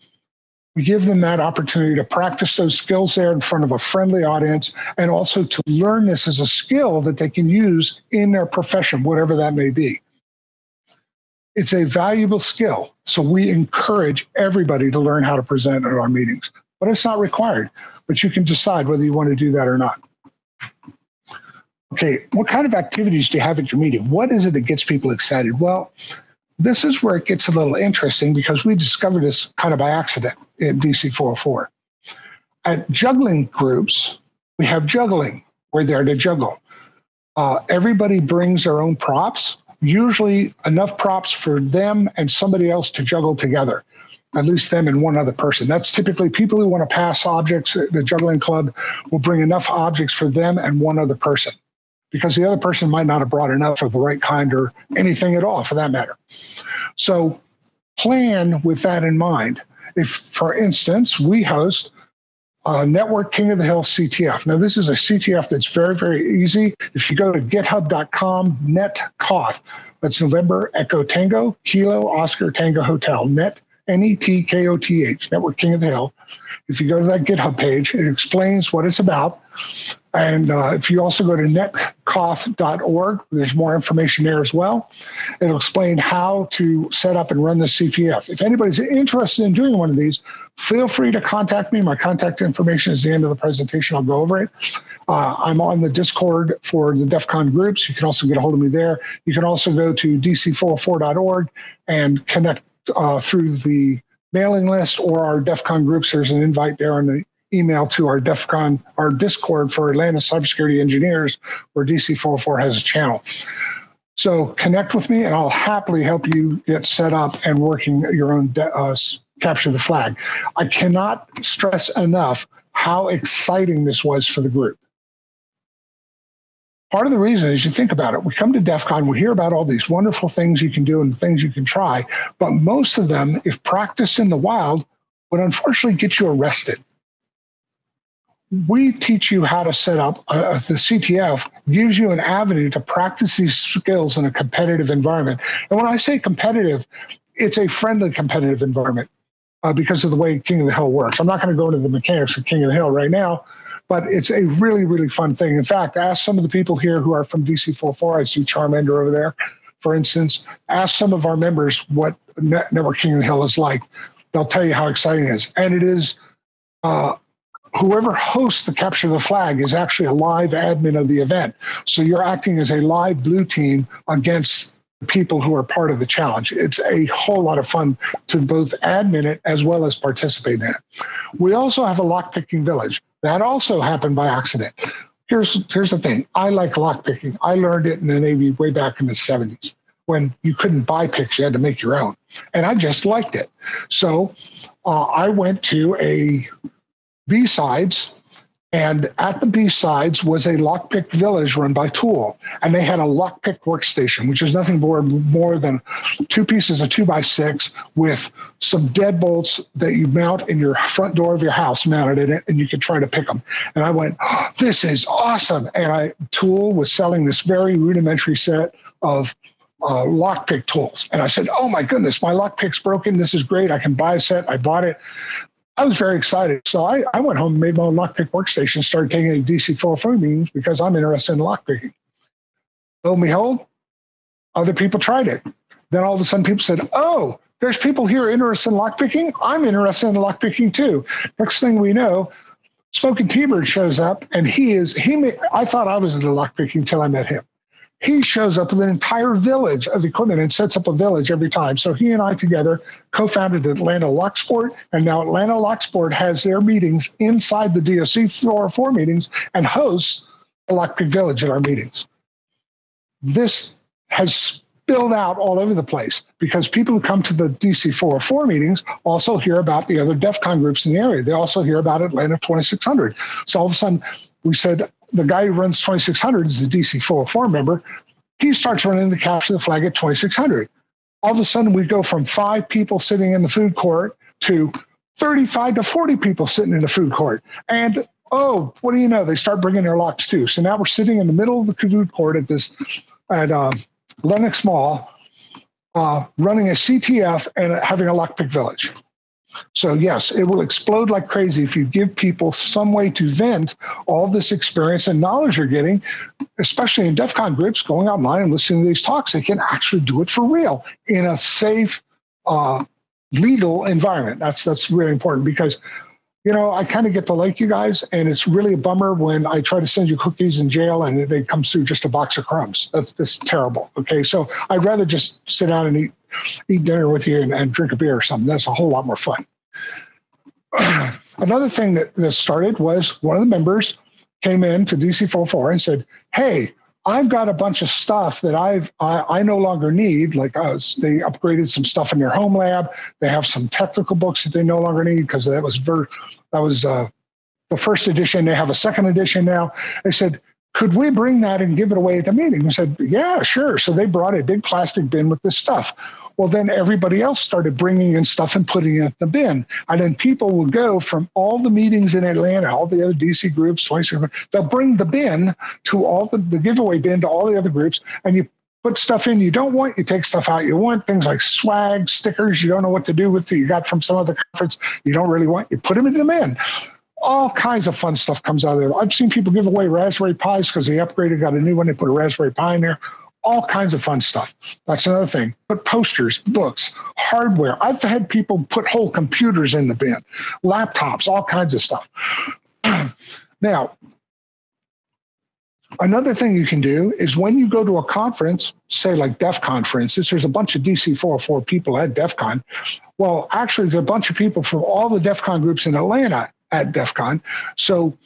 We give them that opportunity to practice those skills there in front of a friendly audience and also to learn this as a skill that they can use in their profession, whatever that may be. It's a valuable skill. So we encourage everybody to learn how to present at our meetings, but it's not required. But you can decide whether you want to do that or not. Okay, what kind of activities do you have at your meeting? What is it that gets people excited? Well, this is where it gets a little interesting because we discovered this kind of by accident in DC 404. At juggling groups, we have juggling. We're there to juggle. Uh, everybody brings their own props, usually enough props for them and somebody else to juggle together, at least them and one other person. That's typically people who want to pass objects. The juggling club will bring enough objects for them and one other person because the other person might not have brought enough of the right kind or anything at all for that matter. So plan with that in mind. If, for instance, we host uh, Network King of the Hill CTF. Now, this is a CTF that's very, very easy. If you go to github.com, netkoth, that's November Echo Tango, Kilo Oscar Tango Hotel, net, N E T K O T H, Network King of the Hill. If you go to that GitHub page, it explains what it's about. And uh, if you also go to netkoth.org, there's more information there as well. It'll explain how to set up and run the CTF. If anybody's interested in doing one of these, feel free to contact me. My contact information is the end of the presentation. I'll go over it. Uh, I'm on the Discord for the DEF CON groups. You can also get a hold of me there. You can also go to dc404.org and connect uh, through the mailing list or our DEF CON groups. There's an invite there on the email to our DEF CON, our Discord for Atlanta cybersecurity engineers, where DC404 has a channel. So connect with me and I'll happily help you get set up and working your own uh, capture the flag. I cannot stress enough how exciting this was for the group. Part of the reason is you think about it, we come to DEF CON, we hear about all these wonderful things you can do and things you can try, but most of them, if practiced in the wild, would unfortunately get you arrested we teach you how to set up uh, the CTF gives you an avenue to practice these skills in a competitive environment. And when I say competitive, it's a friendly competitive environment uh, because of the way King of the Hill works. I'm not going to go into the mechanics of King of the Hill right now, but it's a really, really fun thing. In fact, ask some of the people here who are from DC404. I see Charmander over there, for instance. Ask some of our members what Network King Hill is like. They'll tell you how exciting it is. And it is uh, whoever hosts the capture of the flag is actually a live admin of the event. So you're acting as a live blue team against people who are part of the challenge. It's a whole lot of fun to both admin it as well as participate in it. We also have a lockpicking village. That also happened by accident. Here's here's the thing. I like lockpicking. I learned it in the Navy way back in the 70s when you couldn't buy picks, you had to make your own. And I just liked it. So uh, I went to a B-sides. And at the B-sides was a lockpick village run by TOOOL. And they had a lockpick workstation, which is nothing more, more than two pieces of two by six with some deadbolts that you mount in your front door of your house mounted in it, and you could try to pick them. And I went, oh, this is awesome. And I TOOOL was selling this very rudimentary set of uh, lockpick tools. And I said, oh my goodness, my lockpick's broken. This is great. I can buy a set. I bought it. I was very excited. So I, I went home made my own lockpick workstation, started taking a DC 404 meetings because I'm interested in lockpicking. Lo and behold, other people tried it. Then all of a sudden people said, oh, there's people here interested in lockpicking. I'm interested in lockpicking too. Next thing we know, Smoking T-Bird shows up and he is, he may, I thought I was into lockpicking until I met him. He shows up with an entire village of equipment and sets up a village every time. So he and I together co-founded Atlanta Locksport, and now Atlanta Locksport has their meetings inside the DC 404 meetings and hosts a Lockpick Village at our meetings. This has spilled out all over the place because people who come to the DC 404 meetings also hear about the other DEF CON groups in the area. They also hear about Atlanta 2600. So all of a sudden, we said the guy who runs 2600 is the DC 404 member. He starts running the capture the flag at 2600. All of a sudden, we go from five people sitting in the food court to 35 to 40 people sitting in the food court. And oh, what do you know? They start bringing their locks too. So now we're sitting in the middle of the food court at this at uh, Lenox Mall, uh, running a CTF and having a lockpick village. So, yes, it will explode like crazy if you give people some way to vent all this experience and knowledge you're getting, especially in DEF CON groups, going online and listening to these talks. They can actually do it for real in a safe, uh, legal environment. That's that's really important because you know, I kind of get to like you guys, and it's really a bummer when I try to send you cookies in jail and they come through just a box of crumbs. That's that's terrible. Okay, so I'd rather just sit down and eat eat dinner with you and, and drink a beer or something. That's a whole lot more fun. Another thing that, that started was one of the members came in to DC404 and said, "Hey, I've got a bunch of stuff that I've I, I no longer need. Like us, they upgraded some stuff in their home lab. They have some technical books that they no longer need because that was ver- that was uh, the first edition. They have a second edition now. They said, could we bring that and give it away at the meeting? I said, yeah, sure. So they brought a big plastic bin with this stuff. Well, then everybody else started bringing in stuff and putting it in the bin. And then people will go from all the meetings in Atlanta, all the other DC groups, they'll bring the bin to all the, the giveaway bin to all the other groups. And you put stuff in you don't want, you take stuff out you want, things like swag, stickers you don't know what to do with that you got from some other conference you don't really want, you put them in the bin all kinds of fun stuff comes out of there. I've seen people give away Raspberry Pis because they upgraded, got a new one, they put a Raspberry Pi in there all kinds of fun stuff. That's another thing. But posters, books, hardware. I've had people put whole computers in the bin, laptops, all kinds of stuff. now, another thing you can do is when you go to a conference, say like DEF CON, for instance, there's a bunch of DC 404 people at DEF CON. Well, actually, there's a bunch of people from all the DEF CON groups in Atlanta at DEF CON. So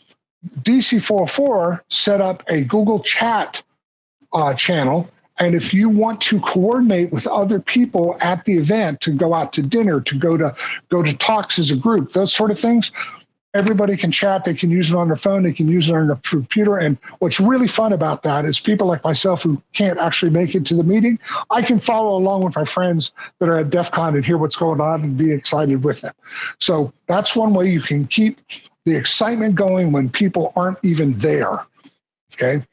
DC 404 set up a Google Chat uh, channel. And if you want to coordinate with other people at the event to go out to dinner, to go to go to talks as a group, those sort of things, everybody can chat. They can use it on their phone. They can use it on their computer. And what's really fun about that is people like myself who can't actually make it to the meeting, I can follow along with my friends that are at DEF CON and hear what's going on and be excited with them. So that's one way you can keep the excitement going when people aren't even there. Okay.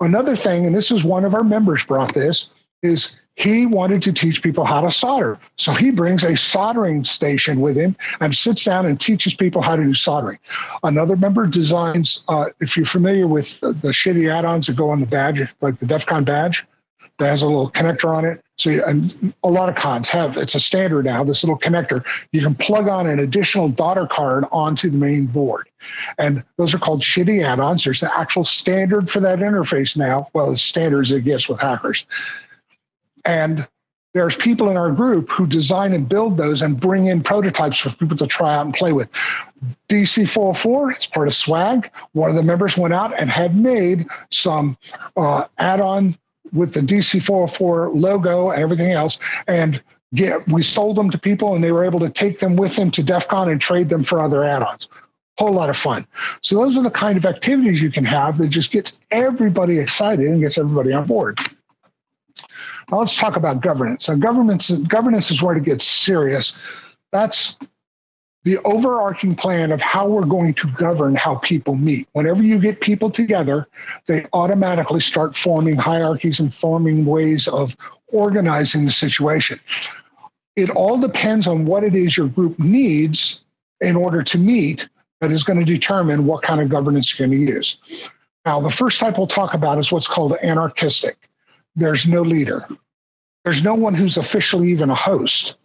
Another thing, and this is one of our members brought this, is he wanted to teach people how to solder. So he brings a soldering station with him and sits down and teaches people how to do soldering. Another member designs, uh, if you're familiar with the, shitty add ons that go on the badge, like the DEF CON badge, that has a little connector on it. So, and a lot of cons have it's a standard now. This little connector you can plug on an additional daughter card onto the main board, and those are called shitty add-ons. There's the actual standard for that interface now. Well, as standard as it gets with hackers, and there's people in our group who design and build those and bring in prototypes for people to try out and play with. DC404, it's part of SWAG. One of the members went out and had made some uh, add-on with the DC404 logo and everything else. And get we sold them to people and they were able to take them with them to DEF CON and trade them for other add-ons. Whole lot of fun. So those are the kind of activities you can have that just gets everybody excited and gets everybody on board. Now let's talk about governance. Now governance, governance is where it gets serious. That's the overarching plan of how we're going to govern how people meet. Whenever you get people together, they automatically start forming hierarchies and forming ways of organizing the situation. It all depends on what it is your group needs in order to meet that is going to determine what kind of governance you're going to use. Now, the first type we'll talk about is what's called anarchistic. There's no leader. There's no one who's officially even a host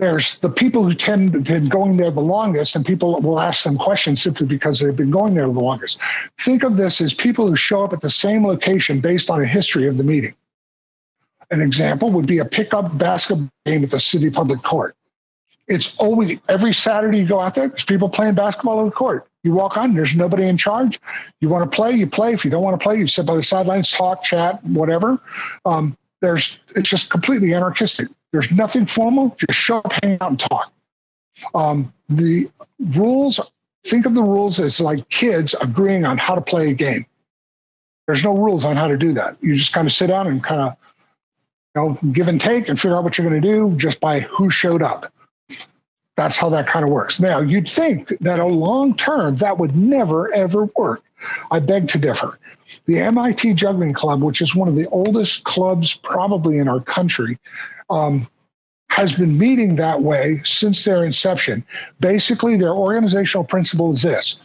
there's the people who tend to been going there the longest, and people will ask them questions simply because they've been going there the longest. Think of this as people who show up at the same location based on a history of the meeting. An example would be a pickup basketball game at the city public court. It's always every Saturday you go out there, there's people playing basketball on the court. You walk on, there's nobody in charge. You want to play, you play. If you don't want to play, you sit by the sidelines, talk, chat, whatever. Um, there's it's just completely anarchistic. There's nothing formal. Just show up, hang out, and talk. Um, the rules. Think of the rules as like kids agreeing on how to play a game. There's no rules on how to do that. You just kind of sit down and kind of, you know, give and take and figure out what you're going to do just by who showed up. That's how that kind of works. Now, you'd think that a long term that would never ever work. I beg to differ. The MIT Juggling Club, which is one of the oldest clubs probably in our country, um, has been meeting that way since their inception. Basically, their organizational principle is this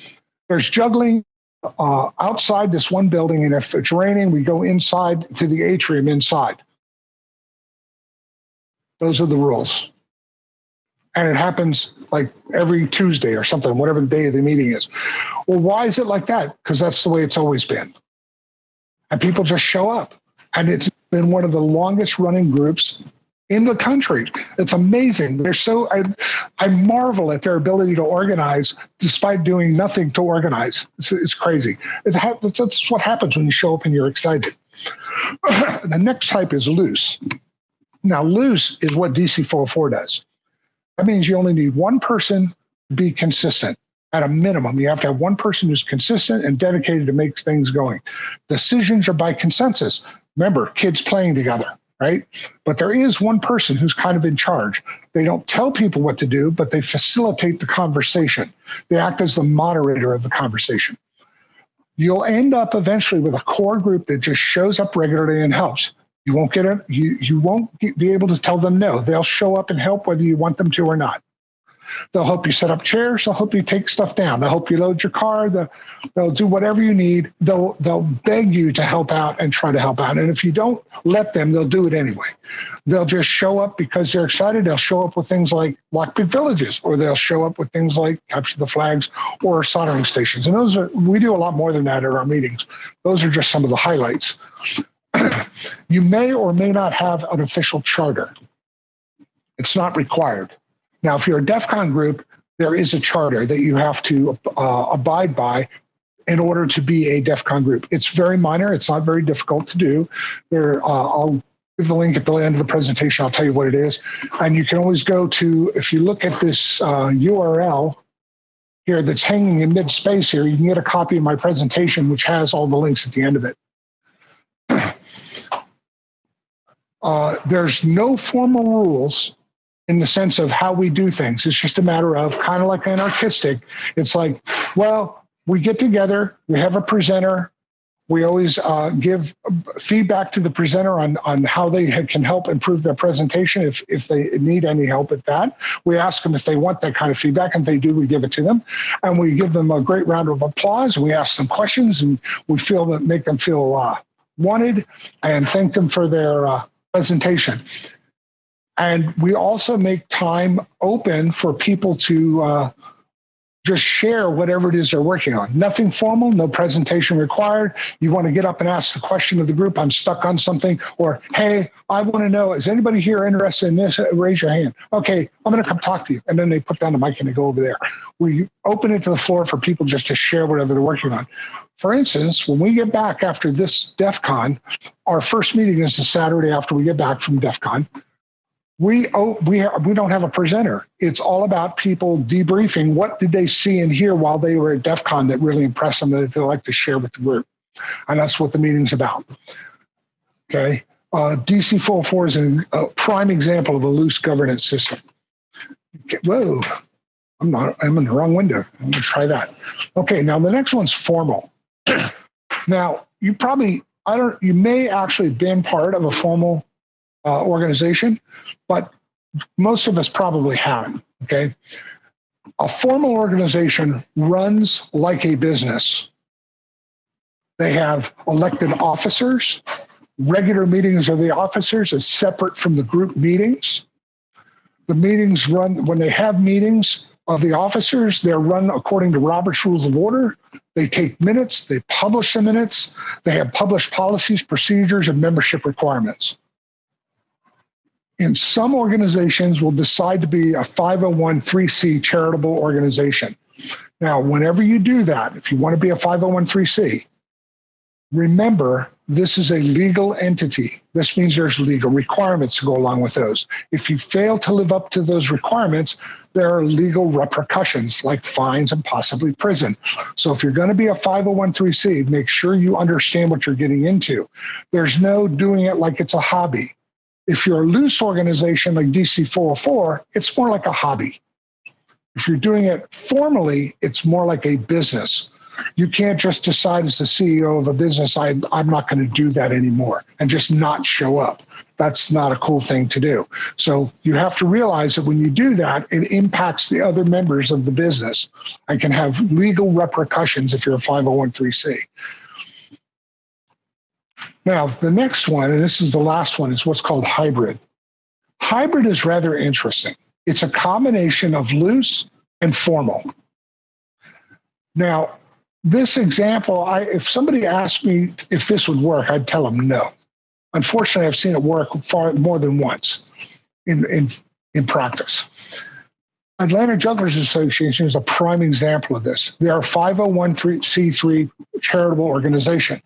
there's juggling uh, outside this one building, and if it's raining, we go inside to the atrium inside. Those are the rules. And it happens like every Tuesday or something, whatever the day of the meeting is. Well, why is it like that? Because that's the way it's always been. And people just show up. And it's been one of the longest running groups in the country. It's amazing. They're so I, I marvel at their ability to organize despite doing nothing to organize. It's, it's crazy. It ha- that's what happens when you show up and you're excited. the next type is loose. Now, loose is what DC 404 does. That means you only need one person to be consistent at a minimum. You have to have one person who's consistent and dedicated to make things going. Decisions are by consensus. Remember, kids playing together right? But there is one person who's kind of in charge. They don't tell people what to do, but they facilitate the conversation. They act as the moderator of the conversation. You'll end up eventually with a core group that just shows up regularly and helps. You won't get it. You you won't be able to tell them no. They'll show up and help whether you want them to or not. They'll help you set up chairs. They'll help you take stuff down. They'll help you load your car. They'll, they'll do whatever you need. They'll they'll beg you to help out and try to help out. And if you don't let them, they'll do it anyway. They'll just show up because they're excited. They'll show up with things like lockpick villages, or they'll show up with things like capture the flags or soldering stations. And those are we do a lot more than that at our meetings. Those are just some of the highlights. you may or may not have an official charter. It's not required. Now, if you're a DEF CON group, there is a charter that you have to uh, abide by in order to be a DEF CON group. It's very minor. It's not very difficult to do. There, uh, I'll give the link at the end of the presentation. I'll tell you what it is. And you can always go to, if you look at this uh, URL here that's hanging in mid space here, you can get a copy of my presentation, which has all the links at the end of it. Uh, there's no formal rules in the sense of how we do things. It's just a matter of kind of like anarchistic. It's like, well, we get together, we have a presenter, we always uh, give feedback to the presenter on, on how they can help improve their presentation if, if they need any help at that. We ask them if they want that kind of feedback, and if they do, we give it to them. And we give them a great round of applause. We ask them questions, and we feel that make them feel uh, wanted and thank them for their uh, presentation. And we also make time open for people to uh, just share whatever it is they're working on. Nothing formal, no presentation required. You want to get up and ask the question of the group, I'm stuck on something, or hey, I want to know, is anybody here interested in this? Raise your hand. Okay, I'm going to come talk to you. And then they put down the mic and they go over there. We open it to the floor for people just to share whatever they're working on. For instance, when we get back after this DEF CON, our first meeting is the Saturday after we get back from DEF CON we oh we ha- we don't have a presenter. It's all about people debriefing. What did they see and hear while they were at DEF CON that really impressed them that they'd like to share with the group, and that's what the meeting's about. Okay, uh, DC 404 is a, prime example of a loose governance system. Okay, whoa, I'm not. I'm in the wrong window. I'm gonna try that. Okay, now the next one's formal. now you probably I don't. You may actually have been part of a formal uh, organization, but most of us probably haven't. Okay. A formal organization runs like a business. They have elected officers. Regular meetings of the officers is separate from the group meetings. the meetings run, when they have meetings of the officers, they're run according to Robert's Rules of Order. They take minutes, they publish the minutes, they have published policies, procedures, and membership requirements. And some organizations will decide to be a 501c charitable organization. Now, whenever you do that, if you want to be a 501c, remember this is a legal entity. This means there's legal requirements to go along with those. If you fail to live up to those requirements, there are legal repercussions like fines and possibly prison. So if you're going to be a 501c, make sure you understand what you're getting into. There's no doing it like it's a hobby. If you're a loose organization like DC 404, it's more like a hobby. If you're doing it formally, it's more like a business. You can't just decide as the CEO of a business, I, I'm not going to do that anymore and just not show up. That's not a cool thing to do. So you have to realize that when you do that, it impacts the other members of the business and can have legal repercussions if you're a 501c. Now, the next one, and this is the last one, is what's called hybrid. Hybrid is rather interesting. It's a combination of loose and formal. Now, this example, I, if somebody asked me if this would work, I'd tell them no. Unfortunately, I've seen it work far more than once in, in, in practice. Atlanta Jugglers Association is a prime example of this. They are a 501c3 charitable organization.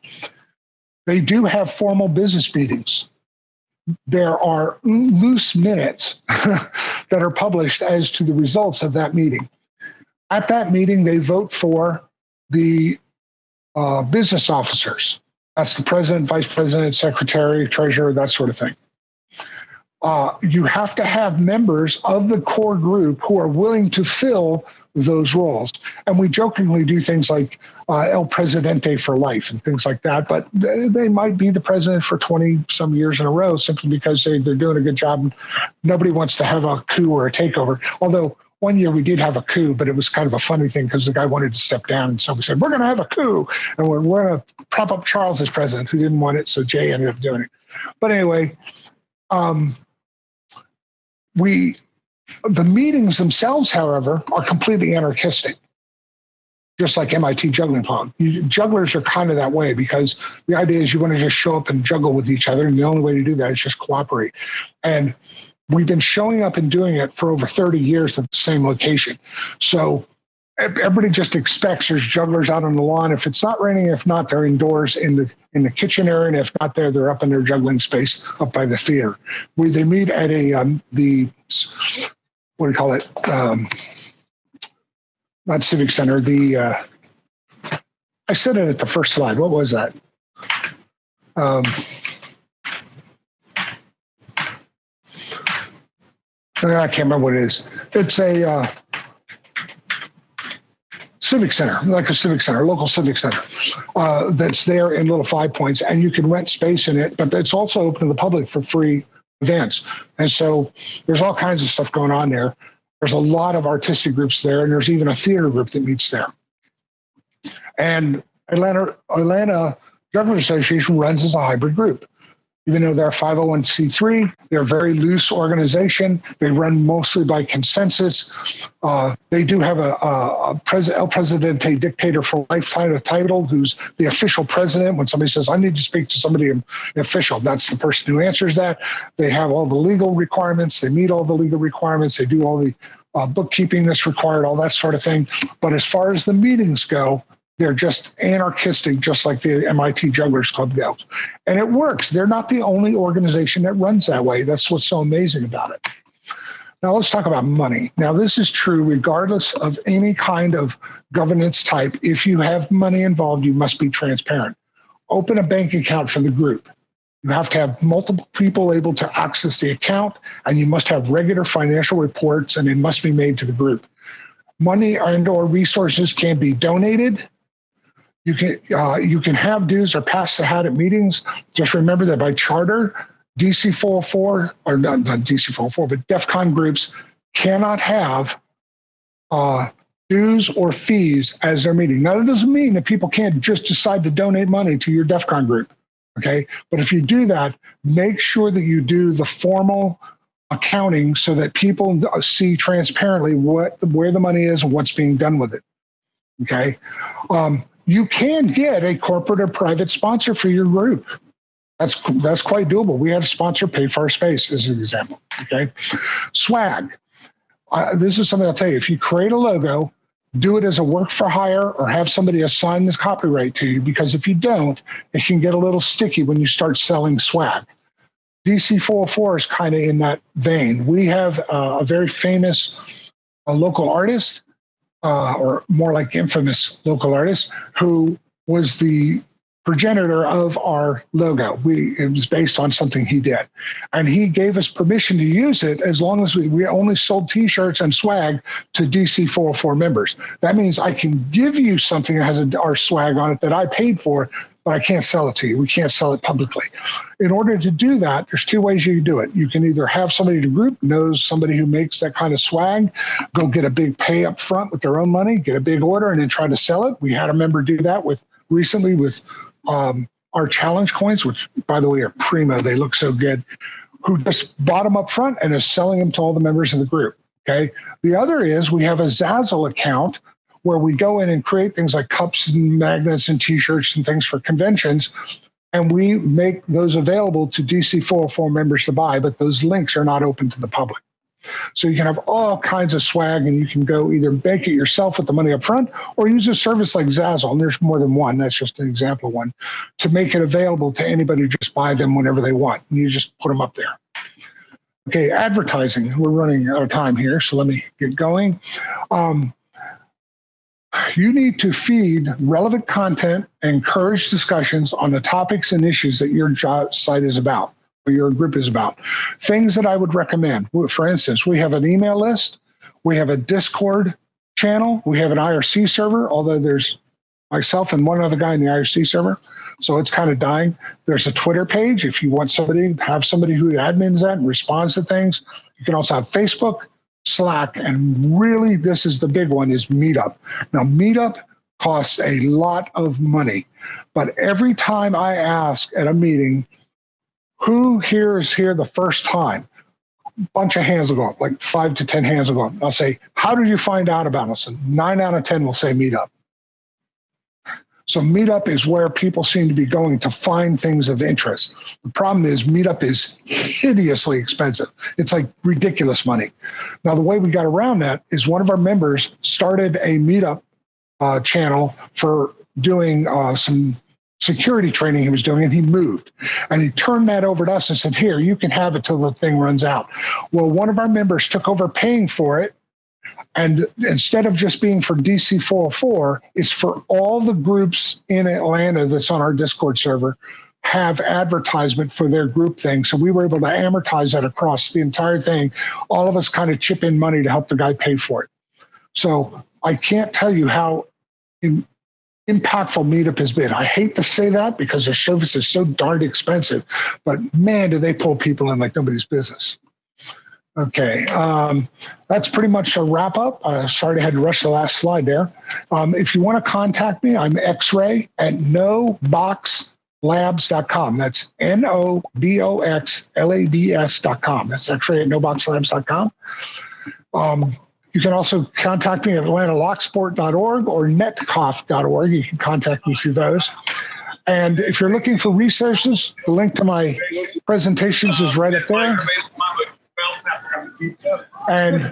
They do have formal business meetings. There are loose minutes that are published as to the results of that meeting. At that meeting, they vote for the uh, business officers. That's the president, vice president, secretary, treasurer, that sort of thing. Uh, you have to have members of the core group who are willing to fill those roles. And we jokingly do things like uh, El Presidente for life and things like that, but they might be the president for 20 some years in a row simply because they, they're doing a good job. Nobody wants to have a coup or a takeover. Although one year we did have a coup, but it was kind of a funny thing because the guy wanted to step down. And so we said, we're going to have a coup and we're, we're going to prop up Charles as president, who didn't want it. So Jay ended up doing it. But anyway, um, we, the meetings themselves, however, are completely anarchistic, just like MIT juggling pong. You, jugglers are kind of that way because the idea is you want to just show up and juggle with each other. And the only way to do that is just cooperate. And We've been showing up and doing it for over 30 years at the same location. So everybody just expects there's jugglers out on the lawn. If it's not raining, if not, they're indoors in the in the kitchen area, and if not there, they're up in their juggling space up by the theater. We they meet at a um, the what do you call it? Um, not civic center. The uh, I said it at the first slide. What was that? Um, I can't remember what it is. It's a uh, civic center, like a civic center, local civic center uh, that's there in Little Five Points, and you can rent space in it, but it's also open to the public for free events. And so there's all kinds of stuff going on there. There's a lot of artistic groups there, and there's even a theater group that meets there. And Atlanta Atlanta Government Association runs as a hybrid group even though they're 501c3, they're a very loose organization. They run mostly by consensus. Uh, they do have a, a, a pres- El Presidente dictator for lifetime title, who's the official president. When somebody says, I need to speak to somebody official, that's the person who answers that. They have all the legal requirements. They meet all the legal requirements. They do all the uh, bookkeeping that's required, all that sort of thing. But as far as the meetings go, they're just anarchistic, just like the MIT Jugglers Club goes. And it works. They're not the only organization that runs that way. That's what's so amazing about it. Now let's talk about money. Now, this is true regardless of any kind of governance type. If you have money involved, you must be transparent. Open a bank account for the group. You have to have multiple people able to access the account, and you must have regular financial reports, and it must be made to the group. Money and or resources can be donated, you can uh, you can have dues or pass the hat at meetings. Just remember that by charter, DC 404 or not, not DC 404, but DEF CON groups cannot have uh, dues or fees as their meeting. Now, that doesn't mean that people can't just decide to donate money to your DEF CON group. Okay. But if you do that, make sure that you do the formal accounting so that people see transparently what where the money is and what's being done with it. Okay. Um, you can get a corporate or private sponsor for your group. That's that's quite doable. We had a sponsor pay for our space as an example. Okay, swag. Uh, this is something I'll tell you. If you create a logo, do it as a work for hire or have somebody assign this copyright to you because if you don't, it can get a little sticky when you start selling swag. DC 404 is kind of in that vein. We have uh, a very famous uh, local artist, uh, or more like infamous local artist, who was the progenitor of our logo. We it was based on something he did, and he gave us permission to use it as long as we, we only sold T-shirts and swag to DC 404 members. That means I can give you something that has a, our swag on it that I paid for, but I can't sell it to you. We can't sell it publicly. In order to do that, there's two ways you can do it. You can either have somebody in the group knows somebody who makes that kind of swag, go get a big pay up front with their own money, get a big order, and then try to sell it. We had a member do that with recently with um, our challenge coins, which by the way are primo, they look so good, who just bought them up front and is selling them to all the members of the group. Okay. The other is we have a Zazzle account where we go in and create things like cups and magnets and t-shirts and things for conventions and we make those available to DC 404 members to buy, but those links are not open to the public. So you can have all kinds of swag and you can go either make it yourself with the money up front or use a service like Zazzle. And there's more than one. That's just an example one to make it available to anybody just buy them whenever they want. And you just put them up there. Okay, advertising. We're running out of time here, so let me get going. Um, you need to feed relevant content and encourage discussions on the topics and issues that your job site is about or your group is about. Things that I would recommend. For instance, we have an email list, we have a Discord channel, we have an IRC server, although there's myself and one other guy in the IRC server. So it's kind of dying. There's a Twitter page if you want somebody, have somebody who admins that and responds to things. You can also have Facebook, Slack, and really this is the big one is Meetup. Now, Meetup costs a lot of money, but every time I ask at a meeting, who here is here the first time? Bunch of hands will go up, like five to 10 hands will go up. I'll say, How did you find out about us? And nine out of 10 will say meetup. So Meetup is where people seem to be going to find things of interest. The problem is Meetup is hideously expensive. It's like ridiculous money. Now the way we got around that is one of our members started a Meetup uh, channel for doing uh, some security training he was doing and he moved and he turned that over to us and said here you can have it till the thing runs out well one of our members took over paying for it and instead of just being for dc 404 it's for all the groups in atlanta that's on our discord server have advertisement for their group thing so we were able to amortize that across the entire thing all of us kind of chip in money to help the guy pay for it so i can't tell you how in, impactful meetup has been. I hate to say that because their service is so darned expensive, but man, do they pull people in like nobody's business. Okay, um, that's pretty much a wrap up. Uh, sorry I had to rush the last slide there. Um, if you want to contact me, I'm x-ray at noboxlabs.com. That's N-O-B-O-X-L-A-B-S.com. That's x-ray at noboxlabs.com. Um, you can also contact me at atlantalocksport.org or netkoth.org. You can contact me through those. And if you're looking for resources, the link to my presentations is right up there. And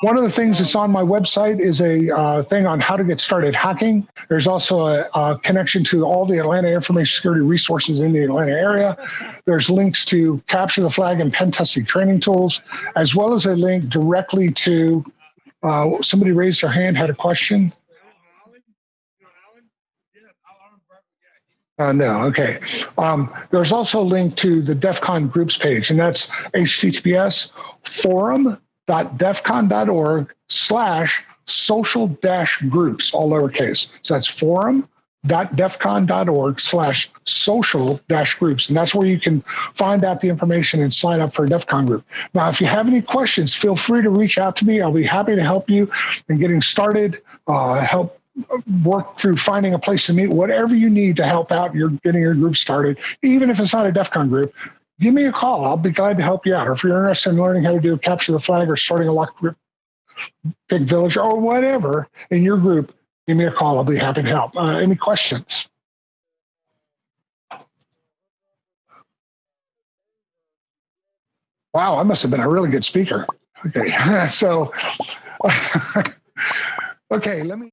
one of the things that's on my website is a uh, thing on how to get started hacking. There's also a, a, connection to all the Atlanta information security resources in the Atlanta area. There's links to capture the flag and pen testing training tools, as well as a link directly to uh, somebody raised their hand, had a question. Uh, no, okay. Um, there's also a link to the DEF CON groups page, and that's https forum.defcon.org slash social dash groups, all lowercase. So that's forum defcon.org slash social dash groups. And that's where you can find out the information and sign up for a DEF CON group. Now, if you have any questions, feel free to reach out to me. I'll be happy to help you in getting started, uh, help work through finding a place to meet, whatever you need to help out your getting your group started, even if it's not a DEF CON group. give me a call. I'll be glad to help you out. Or if you're interested in learning how to do a capture the flag or starting a lock group, big village or whatever in your group, give me a call. I'll be happy to help. Uh, any questions? Wow, I must have been a really good speaker. Okay, so, okay, let me.